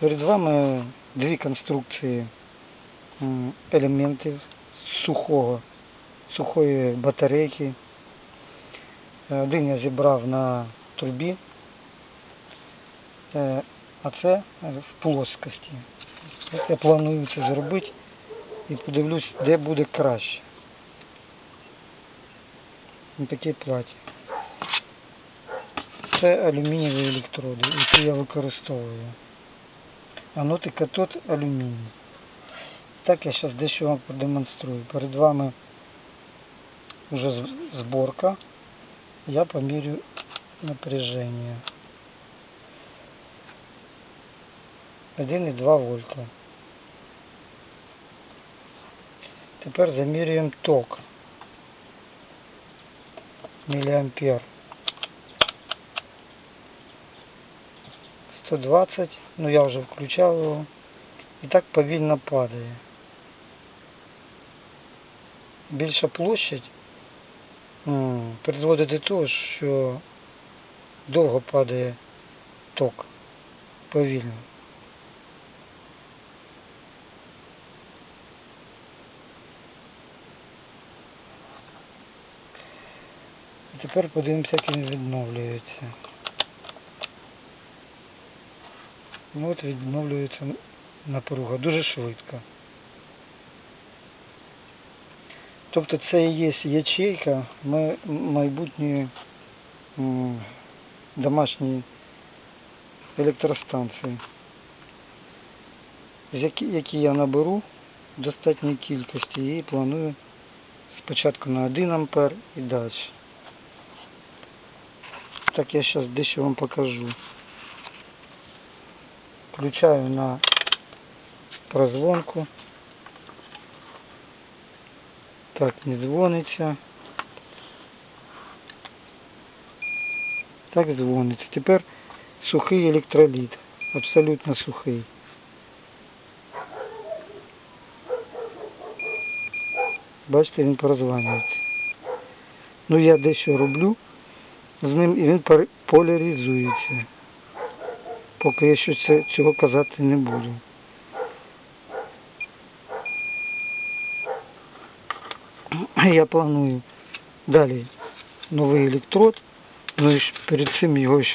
Перед вами дві конструкції елементів сухого, сухої батарейки. Е, Один я зібрав на трубі, е, а це в плоскості. Я планую це зробити і подивлюсь, де буде краще. Ось таке платі. Це алюмінієві електроди, які я використовую. Анод і катод алюміній. Так я зараз дещо вам продемонструю. Перед вами вже з- зборка. Я помірю напряжение. 1,2 вольта. Тепер замірюємо ток. Міліампер. 120, ну я вже включав його. І так повільно падає. Більша площадь призводить до того, що довго падає ток. Повільно. І тепер подивимося, як він відновлюється. Ну от відновлюється напруга дуже швидко. Тобто це і є ячейка ма- майбутньої м, домашньої електростанції, які я наберу в достатній кількості і планую спочатку на 1 ампер і далі. Так я зараз дещо вам покажу. Включаю на прозвонку. Так, не дзвониться. Так дзвониться. Тепер сухий електроліт. Абсолютно сухий. Бачите, він прозванюється. Ну я дещо роблю з ним і він поляризується. Поки я ще цього казати не буду. Я планую далі новий електрод, ну і перед цим його ще